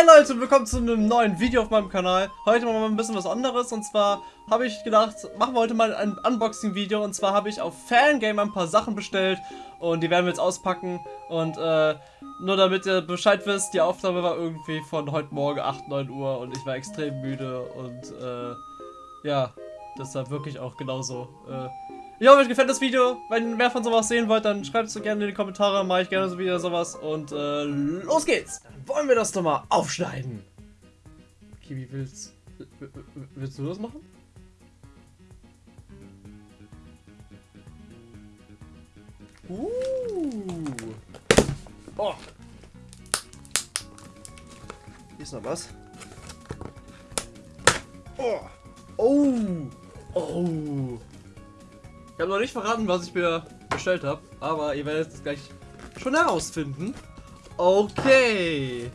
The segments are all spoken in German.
Hey Leute, willkommen zu einem neuen Video auf meinem Kanal. Heute machen wir mal ein bisschen was anderes. Und zwar habe ich gedacht, machen wir heute mal ein Unboxing-Video. Und zwar habe ich auf Fangame ein paar Sachen bestellt. Und die werden wir jetzt auspacken. Und äh, nur damit ihr Bescheid wisst, die Aufnahme war irgendwie von heute Morgen 8, 9 Uhr. Und ich war extrem müde. Und äh, ja, deshalb wirklich auch genauso. Äh, ich hoffe, euch gefällt das Video. Wenn ihr mehr von sowas sehen wollt, dann schreibt es so gerne in die Kommentare. Mache ich gerne so wieder sowas. Und äh, los geht's. Dann wollen wir das doch mal aufschneiden. Kiwi, willst, willst du das machen? Uh. Oh. Hier ist noch was. Oh. Oh. Oh. Ich habe noch nicht verraten, was ich mir bestellt habe, aber ihr werdet es gleich schon herausfinden. Okay.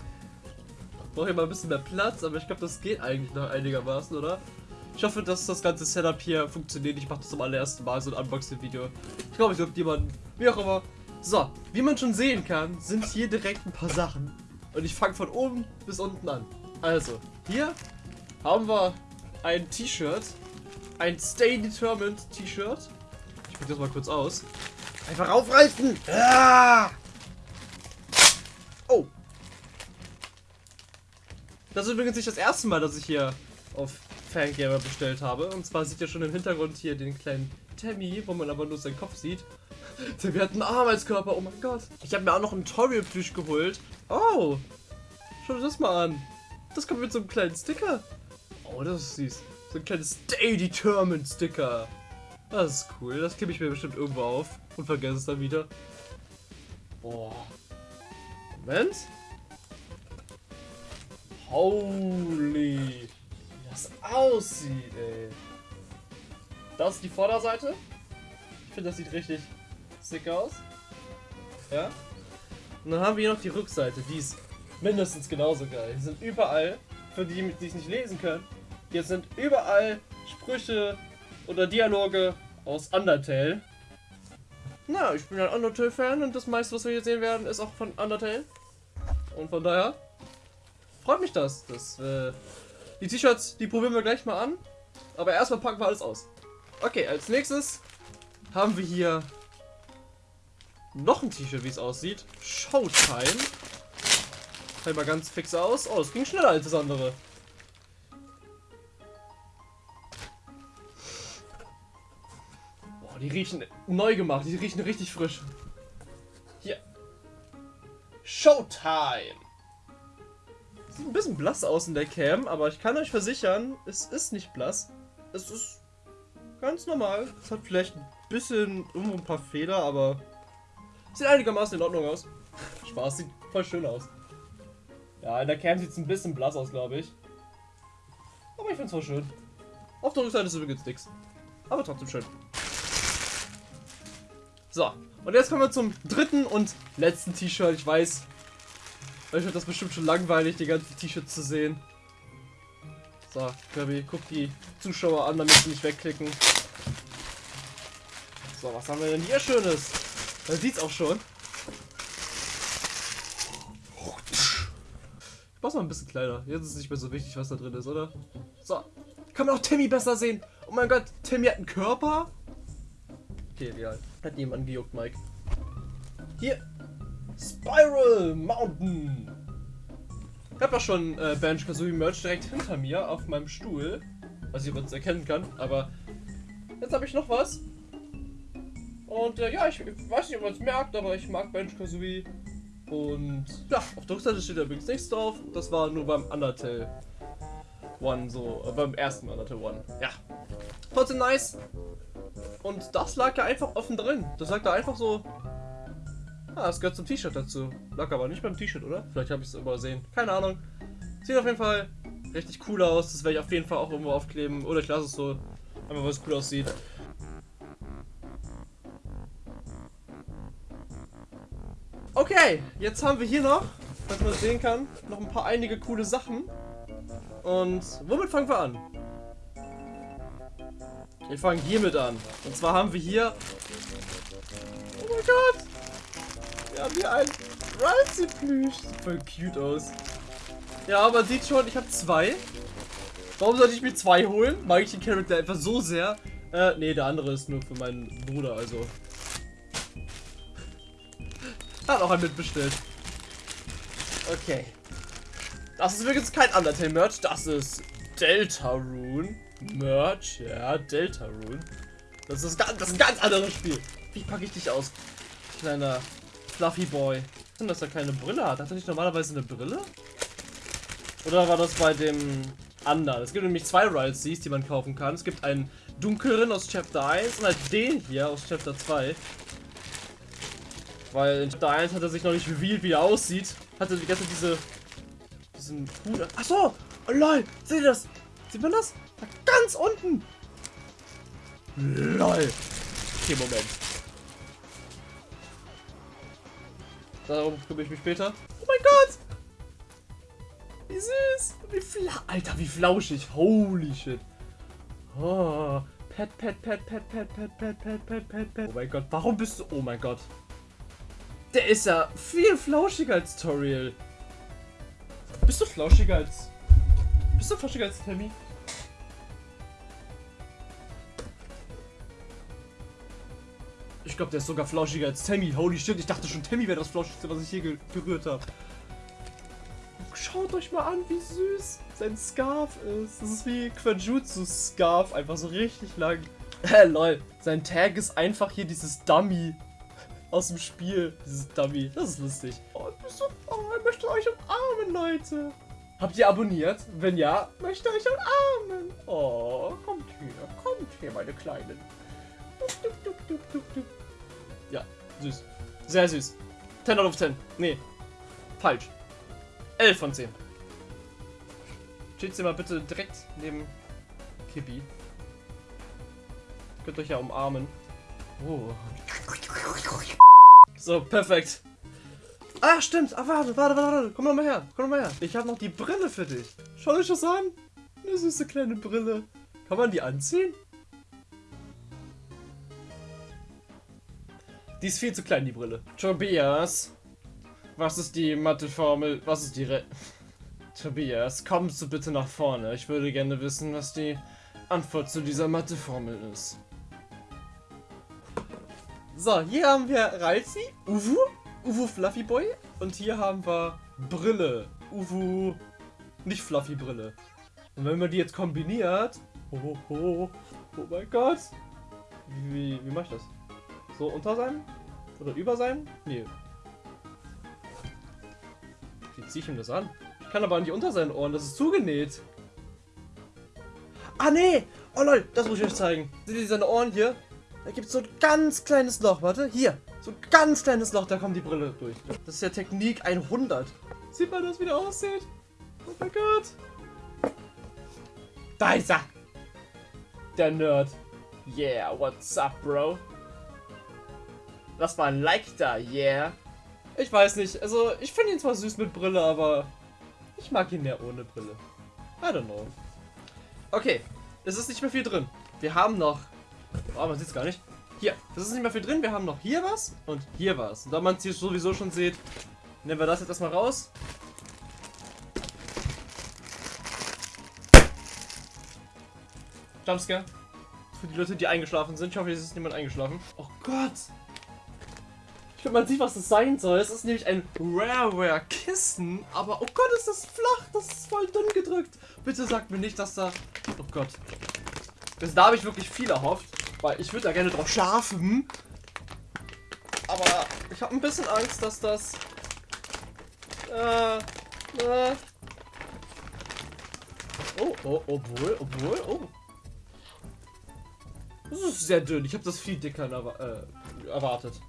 Brauche ich mal ein bisschen mehr Platz, aber ich glaube, das geht eigentlich noch einigermaßen, oder? Ich hoffe, dass das ganze Setup hier funktioniert. Ich mache das zum allerersten Mal, so ein Unboxing-Video. Ich glaube, ich glaube jemanden, wie auch immer. So, wie man schon sehen kann, sind hier direkt ein paar Sachen. Und ich fange von oben bis unten an. Also, hier haben wir ein T-Shirt. Ein Stay Determined T-Shirt. Ich probiere das mal kurz aus. Einfach aufreißen! Ah! Oh! Das ist übrigens nicht das erste Mal, dass ich hier auf Fangamer bestellt habe. Und zwar sieht ihr schon im Hintergrund hier den kleinen Tammy, wo man aber nur seinen Kopf sieht. Der hat einen Arm als Körper, oh mein Gott. Ich habe mir auch noch einen Toriel-Plüsch geholt. Oh! Schau dir das mal an. Das kommt mit so einem kleinen Sticker. Oh, das ist süß. So ein kleines Stay Determined Sticker. Das ist cool. Das klebe ich mir bestimmt irgendwo auf und vergesse es dann wieder. Boah. Moment. Holy. Wie das aussieht, ey. Das ist die Vorderseite. Ich finde, das sieht richtig sick aus. Ja. Und dann haben wir hier noch die Rückseite. Die ist mindestens genauso geil. Die sind überall, für die, die es nicht lesen können, hier sind überall Sprüche oder Dialoge aus Undertale. Na, ich bin ein Undertale-Fan und das meiste, was wir hier sehen werden, ist auch von Undertale. Und von daher freut mich das. das äh, die T-Shirts, die probieren wir gleich mal an. Aber erstmal packen wir alles aus. Okay, als nächstes haben wir hier noch ein T-Shirt, wie es aussieht. Showtime. Fällt mal ganz fix aus. Oh, es ging schneller als das andere. Die riechen neu gemacht. Die riechen richtig frisch. Hier. Showtime. Sieht ein bisschen blass aus in der Cam, aber ich kann euch versichern, es ist nicht blass. Es ist ganz normal. Es hat vielleicht ein bisschen irgendwo ein paar Fehler, aber sieht einigermaßen in Ordnung aus. Spaß, sieht voll schön aus. Ja, in der Cam sieht es ein bisschen blass aus, glaube ich. Aber ich finde es voll schön. Auf der Rückseite ist übrigens nichts. Aber trotzdem schön. So, und jetzt kommen wir zum dritten und letzten T-Shirt. Ich weiß, euch wird das bestimmt schon langweilig, die ganzen T-Shirts zu sehen. So, Kirby, guck die Zuschauer an, damit sie nicht wegklicken. So, was haben wir denn hier Schönes? Man sieht's auch schon. Ich mach's mal ein bisschen kleiner. Jetzt ist es nicht mehr so wichtig, was da drin ist, oder? So, kann man auch Timmy besser sehen. Oh mein Gott, Timmy hat einen Körper? Okay, egal. Hat jemand gejuckt, Mike. Hier. Spiral Mountain. Ich habe ja schon äh, Banjo Kazooie Merch direkt hinter mir auf meinem Stuhl. Was ich übrigens erkennen kann. Aber jetzt habe ich noch was. Und äh, ja, ich, ich, weiß nicht, ob man es merkt, aber ich mag Banjo Kazooie. Und ja, auf der Rückseite steht übrigens nichts drauf. Das war nur beim Undertale One so. Äh, beim ersten Undertale One. Ja. Trotzdem nice. Und das lag ja einfach offen drin. Das lag da einfach so. Ah, das gehört zum T-Shirt dazu. Lag aber nicht beim T-Shirt, oder? Vielleicht habe ich es übersehen. Keine Ahnung. Sieht auf jeden Fall richtig cool aus. Das werde ich auf jeden Fall auch irgendwo aufkleben. Oder ich lasse es so. Einfach weil es cool aussieht. Okay, jetzt haben wir hier noch, was man sehen kann, noch ein paar einige coole Sachen. Und womit fangen wir an? Wir fangen hiermit an. Und zwar haben wir hier... Oh mein Gott! Wir haben hier ein Ralsei-Plüsch. Sieht voll cute aus. Ja, man sieht schon, ich habe zwei. Warum sollte ich mir zwei holen? Mag ich den Charakter einfach so sehr? Äh, nee, der andere ist nur für meinen Bruder, also. Hat auch ein mitbestellt. Okay. Das ist übrigens kein Undertale-Merch, das ist Deltarune. Merch, ja, Deltarune. Das ist, ganz, das ist ein ganz anderes Spiel. Wie packe ich dich aus? Kleiner Fluffy Boy. Und dass er keine Brille hat. Hat er nicht normalerweise eine Brille? Oder war das bei dem anderen? Es gibt nämlich zwei Rides, die man kaufen kann. Es gibt einen dunkleren aus Chapter 1 und halt den hier aus Chapter 2. Weil in Chapter 1 hat er sich noch nicht revealed, wie er aussieht. Hatte die ganze diese diesen Hut. Achso! Oh lol! Seht ihr das? Sieht man das? Ganz unten! LOL! Okay, Moment. Darum kümmere ich mich später. Oh mein Gott! Wie süß! Wie fla Alter, wie flauschig! Holy shit! Oh, pet, pet, pet, pet, pet, pet, pet, pet, pet, pet, pet. Oh mein Gott, warum bist du... Oh mein Gott. Der ist ja viel flauschiger als Toriel. Bist du flauschiger als... Bist du flauschiger als Tammy? Ich glaube, der ist sogar flauschiger als Tammy. Holy shit, ich dachte schon, Tammy wäre das flauschigste, was ich je berührt habe. Schaut euch mal an, wie süß sein Scarf ist. Das ist wie Quajutsu Scarf, einfach so richtig lang. Hä, lol. Sein Tag ist einfach hier dieses Dummy aus dem Spiel. Dieses Dummy. Das ist lustig. Oh, so, oh, ich möchte euch umarmen, Leute. Habt ihr abonniert? Wenn ja, möchte euch umarmen. Oh, kommt hier, kommt hier, meine Kleinen. Ja, süß. Sehr süß. 10 out of 10. Nee, falsch. 11 von 10. Steht sie mal bitte direkt neben Kippi. Könnt euch ja umarmen. Oh. So, perfekt. Ah, stimmt. Ah, warte, warte, warte, warte. Komm noch mal her. Komm noch mal her. Ich habe noch die Brille für dich. Schau euch das an. Eine süße kleine Brille. Kann man die anziehen? Die ist viel zu klein, die Brille. Tobias. Was ist die Matheformel? Was ist die Re Tobias, kommst du bitte nach vorne. Ich würde gerne wissen, was die Antwort zu dieser Matheformel ist. So, hier haben wir Ralzi, Uwu, Uwu Fluffy Boy und hier haben wir Brille, Uwu, nicht Fluffy Brille. Und wenn man die jetzt kombiniert, oh, oh, oh, mein Gott, wie, wie, wie mache ich das? So unter sein? Oder über sein? Nee. Wie ziehe ich ihm das an? Ich kann aber nicht unter seinen Ohren, das ist zugenäht. Ah nee! Oh lol, das muss ich euch zeigen. Seht ihr seine Ohren hier? Da gibt es so ein ganz kleines Loch. Warte, hier. So ein ganz kleines Loch, da kommt die Brille durch. Das ist ja Technik 100. Sieht man das, wie der aussieht? Oh mein Gott. Da ist er. Der Nerd. Yeah, what's up, Bro? Lass mal ein Like da, yeah. Ich weiß nicht, also ich finde ihn zwar süß mit Brille, aber ich mag ihn mehr ohne Brille. I don't know. Okay, es ist nicht mehr viel drin. Wir haben noch Oh, man sieht es gar nicht. Hier, das ist nicht mehr viel drin. Wir haben noch hier was und hier was. Und da man es hier sowieso schon sieht, nehmen wir das jetzt erstmal raus. Jumpscare. Für die Leute, die eingeschlafen sind. Ich hoffe, es ist niemand eingeschlafen. Oh Gott. Man sieht, was das sein soll. Es ist nämlich ein Rareware-Kissen. Aber, oh Gott, ist das flach. Das ist voll dünn gedrückt. Bitte sagt mir nicht, dass da... Oh Gott. Das, da habe ich wirklich viel erhofft. Weil ich würde da gerne drauf schlafen. Aber ich habe ein bisschen Angst, dass das... Äh, äh. Oh, oh, obwohl, obwohl, oh. Das ist sehr dünn. Ich habe das viel dicker äh, erwartet.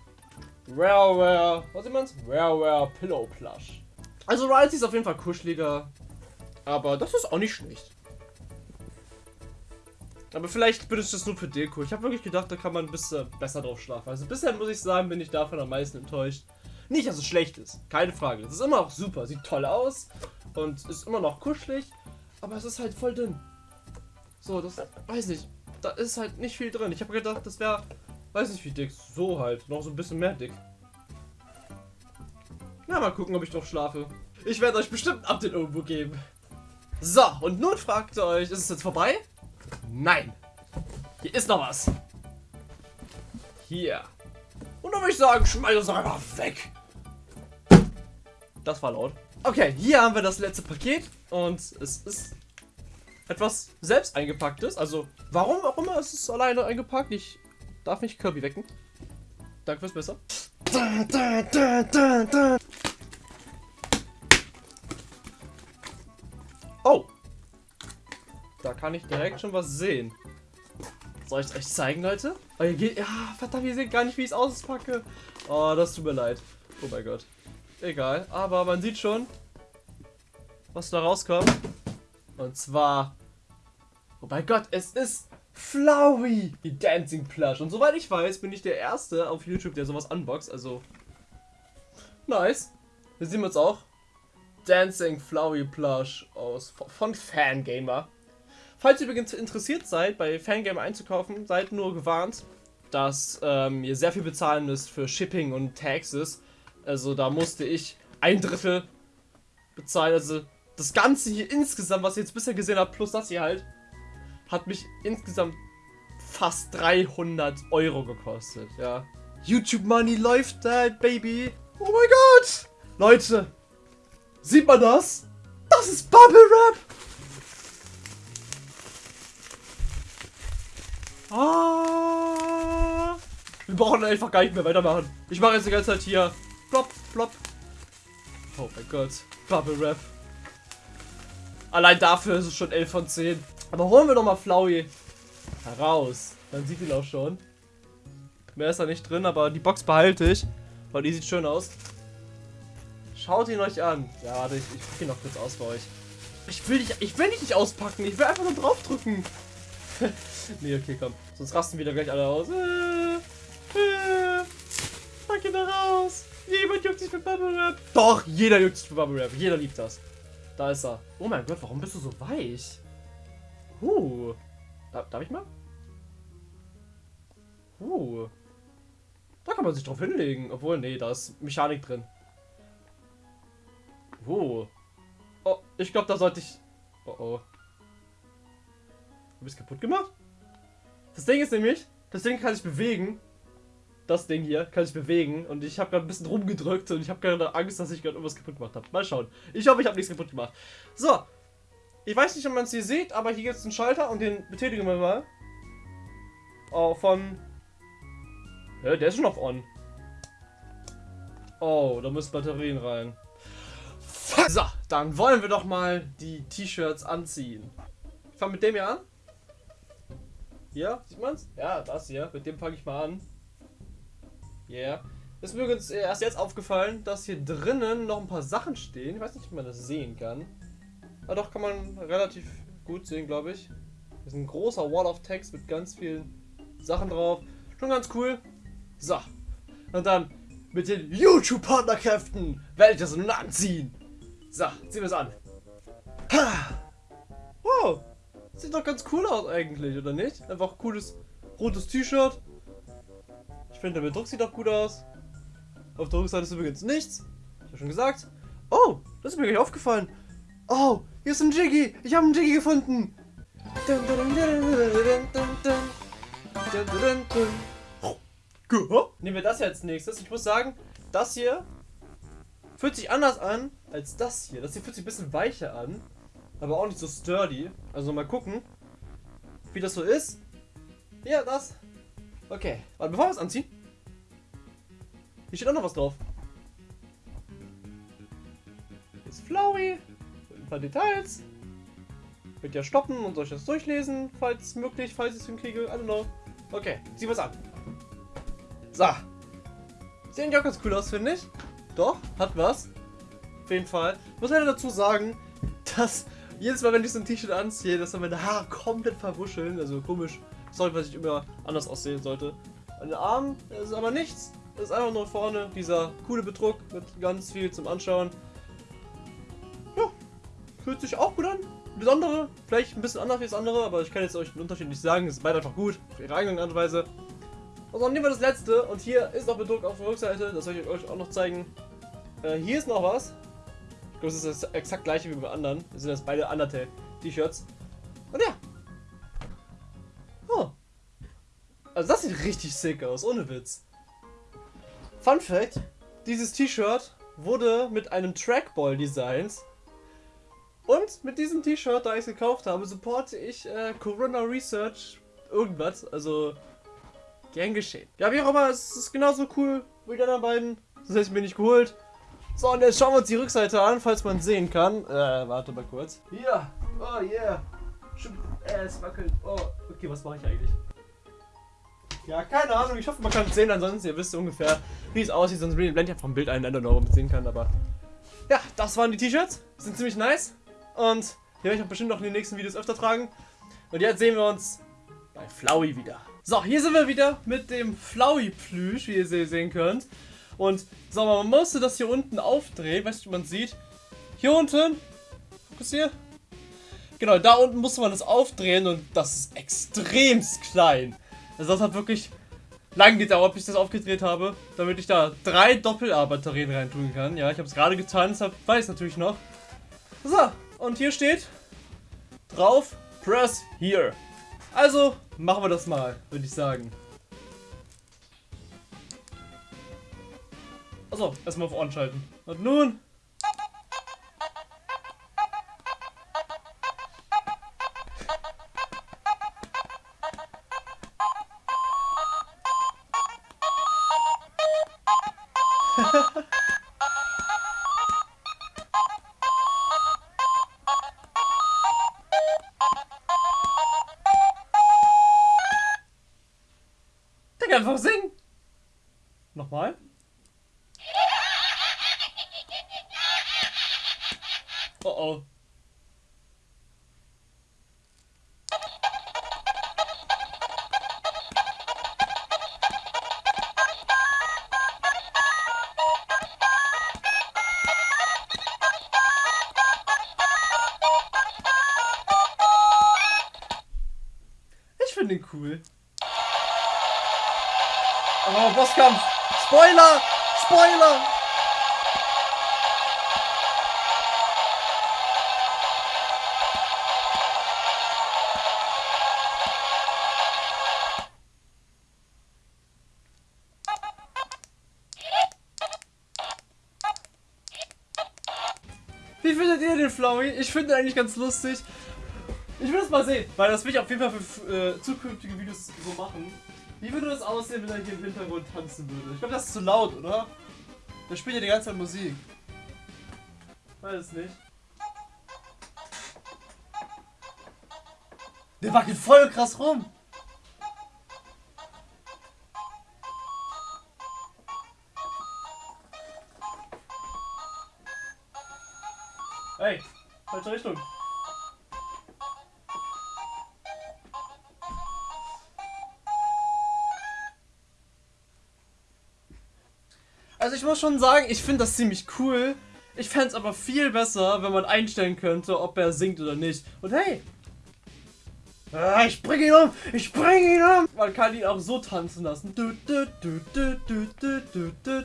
Rareware. Was man's? Rareware Pillow Plush. Also Riley ist auf jeden Fall kuscheliger. Aber das ist auch nicht schlecht. Aber vielleicht bin ich das nur für Deko. Ich habe wirklich gedacht, da kann man ein bisschen besser drauf schlafen. Also bisher muss ich sagen, bin ich davon am meisten enttäuscht. Nicht, dass es schlecht ist. Keine Frage. Es ist immer noch super. Sieht toll aus. Und ist immer noch kuschelig. Aber es ist halt voll dünn. So, das weiß nicht. Da ist halt nicht viel drin. Ich habe gedacht, das wäre, weiß nicht wie dick. So halt. Noch so ein bisschen mehr dick. Na, mal gucken, ob ich drauf schlafe. Ich werde euch bestimmt ein Update irgendwo geben. So, und nun fragt ihr euch, ist es jetzt vorbei? Nein. Hier ist noch was. Hier. Und dann würde ich sagen, schmeiß es einfach weg. Das war laut. Okay, hier haben wir das letzte Paket und es ist etwas selbst eingepacktes. Also, warum auch immer ist es alleine eingepackt. Ich darf nicht Kirby wecken. Danke fürs Messer. Da, da, da, da, da. Oh. Da kann ich direkt schon was sehen. Soll ich es euch zeigen, Leute? Oh, ihr geht, ja, verdammt, ihr seht gar nicht, wie ich es auspacke. Oh, das tut mir leid. Oh mein Gott. Egal, aber man sieht schon, was da rauskommt. Und zwar, oh mein Gott, es ist Flowey, die Dancing Plush. Und soweit ich weiß, bin ich der Erste auf YouTube, der sowas unboxt. Also, nice. Hier sehen wir uns auch. Dancing Flowey Plush aus, von Fangamer. Falls ihr übrigens interessiert seid, bei Fangamer einzukaufen, seid nur gewarnt, dass ähm, ihr sehr viel bezahlen müsst für Shipping und Taxes. Also da musste ich ein Drittel bezahlen. Also das Ganze hier insgesamt, was ihr jetzt bisher gesehen habt, plus das hier halt, hat mich insgesamt fast 300 Euro gekostet, ja. YouTube Money läuft halt, Baby. Oh mein Gott! Leute, sieht man das? Das ist Bubble Wrap! Ah! Wir brauchen einfach gar nicht mehr weitermachen. Ich mache jetzt die ganze Zeit hier. Plop, plop. Oh mein Gott. Bubble Wrap. Allein dafür ist es schon 11 von 10. Aber holen wir doch mal Flowey heraus. Dann sieht ihn auch schon. Mehr ist da nicht drin, aber die Box behalte ich. Weil die sieht schön aus. Schaut ihn euch an. Ja, warte, ich, ich packe ihn noch kurz aus für euch. Ich will, nicht, ich will nicht auspacken. Ich will einfach nur draufdrücken. nee, okay, komm. Sonst rasten wieder gleich alle aus. Äh, äh, pack ihn da raus. Jemand juckt sich für Bubble Wrap. Doch, jeder juckt sich für Bubble Wrap. Jeder liebt das. Da ist er. Oh mein Gott, warum bist du so weich? Huh. Darf, darf ich mal? Huh. Da kann man sich drauf hinlegen. Obwohl, nee, da ist Mechanik drin. Huh. Oh, ich glaube, da sollte ich... Oh, oh. Du bist kaputt gemacht? Das Ding ist nämlich, das Ding kann sich bewegen. Das Ding hier kann sich bewegen. Und ich habe gerade ein bisschen rumgedrückt und ich habe gerade Angst, dass ich gerade irgendwas kaputt gemacht habe. Mal schauen. Ich hoffe, ich habe nichts kaputt gemacht. So, ich weiß nicht, ob man es hier sieht, aber hier gibt es einen Schalter und den betätigen wir mal. Oh, von... Ja, der ist schon auf On. Oh, da müssen Batterien rein. So, dann wollen wir doch mal die T-Shirts anziehen. Ich fange mit dem hier an. Hier, sieht man's? Ja, das hier. Mit dem fange ich mal an. Yeah. Ist mir übrigens erst jetzt aufgefallen, dass hier drinnen noch ein paar Sachen stehen. Ich weiß nicht, ob man das sehen kann. Ah, doch, kann man relativ gut sehen, glaube ich. Das ist ein großer Wall of Text mit ganz vielen Sachen drauf. Schon ganz cool. So. Und dann mit den YouTube-Partnerkräften werde ich das nun anziehen. So, ziehen wir es an. Ha. Oh, sieht doch ganz cool aus eigentlich, oder nicht? Einfach cooles rotes T-Shirt. Ich finde, der Bedruck sieht doch gut aus. Auf der Rückseite ist übrigens nichts. Ich habe schon gesagt. Oh, das ist mir gleich aufgefallen. Oh, hier ist ein Jiggy. Ich habe einen Jiggy gefunden. Nehmen wir das jetzt nächstes. Ich muss sagen, das hier fühlt sich anders an als das hier. Das hier fühlt sich ein bisschen weicher an. Aber auch nicht so sturdy. Also mal gucken, wie das so ist. Ja, das. Okay. Warte, bevor wir es anziehen. Hier steht auch noch was drauf. Ist Flowey ein paar Details. Wird ja stoppen und ich das durchlesen, falls möglich, falls ich es hinkriege. I don't know. Okay, ziehen wir es an. So. Ja auch ganz cool aus, finde ich. Doch, hat was. Auf jeden Fall. Muss leider dazu sagen, dass jedes Mal, wenn ich so ein T-Shirt anziehe, dass dann meine Haare komplett verwuscheln. Also komisch. Sorry, was ich immer anders aussehen sollte. An den Armen ist aber nichts. Ist einfach nur vorne dieser coole Bedruck mit ganz viel zum Anschauen. Fühlt sich auch gut an. Besondere, vielleicht ein bisschen anders wie das andere, aber ich kann jetzt euch den Unterschied nicht sagen. Es ist beide einfach gut, auf ihre eigene Art und Weise. Und dann nehmen wir das letzte und hier ist noch bedruckt auf der Rückseite, das soll ich euch auch noch zeigen. Äh, hier ist noch was. Ich glaube, das ist das exakt gleiche wie beim anderen. Das sind das beide Undertale-T-Shirts. Und ja. Oh. Also das sieht richtig sick aus, ohne Witz. Fun Fact: Dieses T-Shirt wurde mit einem Trackball designt. Und mit diesem T-Shirt, da ich es gekauft habe, supporte ich äh, Corona Research irgendwas. Also, gern geschehen. Ja, wie auch immer, es ist genauso cool wie die anderen beiden. Das hätte ich mir nicht geholt. So, und jetzt schauen wir uns die Rückseite an, falls man sehen kann. Äh, warte mal kurz. Hier. Oh, yeah. Äh, es wackelt. Oh, okay, was mache ich eigentlich? Ja, keine Ahnung. Ich hoffe, man kann es sehen. Ansonsten, ihr wisst ungefähr, wie es aussieht. Sonst blende ich einfach ein Bild ein, I don't know, man es sehen kann. Aber ja, das waren die T-Shirts. Sind ziemlich nice. Und die werde ich auch bestimmt noch in den nächsten Videos öfter tragen. Und jetzt sehen wir uns bei Flowey wieder. So, hier sind wir wieder mit dem Flowey-Plüsch, wie ihr sehen könnt. Und so, man musste das hier unten aufdrehen, weißt du, man sieht. Hier unten, Fokus hier. Genau, da unten musste man das aufdrehen und das ist extremst klein. Also das hat wirklich lang gedauert, bis ich das aufgedreht habe, damit ich da drei Doppel-A-Batterien reintun kann. Ja, ich habe es gerade getan, deshalb weiß ich natürlich noch. So, und hier steht drauf, press here. Also, machen wir das mal, würde ich sagen. Achso, erstmal auf On schalten. Und nun Oh. Ich finde ihn cool. Oh, Bosskampf! Spoiler! Spoiler! Wie findet ihr den Flowey? Ich finde ihn eigentlich ganz lustig. Ich will das mal sehen, weil das will ich auf jeden Fall für äh, zukünftige Videos so machen. Wie würde das aussehen, wenn er hier im Hintergrund tanzen würde? Ich glaube, das ist zu laut, oder? Der spielt ja die ganze Zeit Musik. Weiß es nicht. Der wackelt voll krass rum. Hey, falsche Richtung. Also ich muss schon sagen, ich finde das ziemlich cool. Ich fände es aber viel besser, wenn man einstellen könnte, ob er singt oder nicht. Und hey! Ah, ich bringe ihn um! Ich bringe ihn um! Man kann ihn auch so tanzen lassen. Du, du, du, du, du, du, du.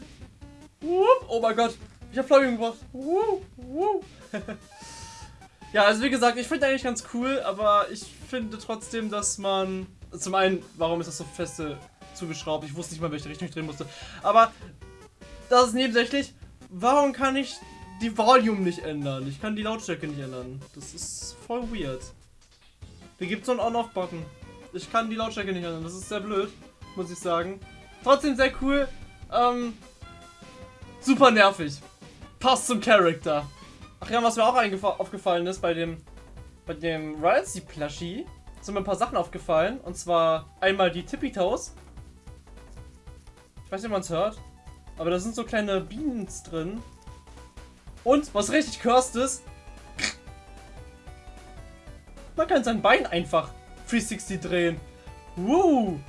Oh mein Gott! Ich hab Flamme gebracht. Wupp, wupp. ja, also wie gesagt, ich finde eigentlich ganz cool, aber ich finde trotzdem, dass man... Zum einen, warum ist das so feste zugeschraubt? Ich wusste nicht mal, welche Richtung ich drehen musste. Aber das ist nebensächlich. Warum kann ich die Volume nicht ändern? Ich kann die Lautstärke nicht ändern. Das ist voll weird. Da gibt es so einen On-Off-Button. Ich kann die Lautstärke nicht ändern. Das ist sehr blöd, muss ich sagen. Trotzdem sehr cool. Ähm, super nervig. Passt zum Charakter. Ach ja, was mir auch aufgefallen ist bei dem bei dem Ralsei Plushie sind mir ein paar Sachen aufgefallen. Und zwar einmal die Tippy Toes. Ich weiß nicht, ob man es hört. Aber da sind so kleine Bienen drin. Und, was richtig cursed ist, man kann sein Bein einfach 360 drehen. Woo!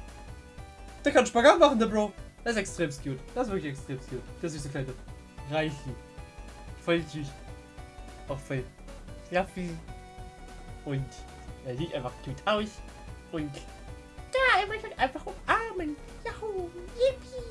Der kann Spagat machen, der Bro. Das ist extrem cute. Das ist wirklich extrem cute. Der süße kleine Reichi. Voll süß. Auch voll fluffy. Und er sieht einfach cute aus. Und da, er möchte einfach umarmen. Yahoo! Yippie!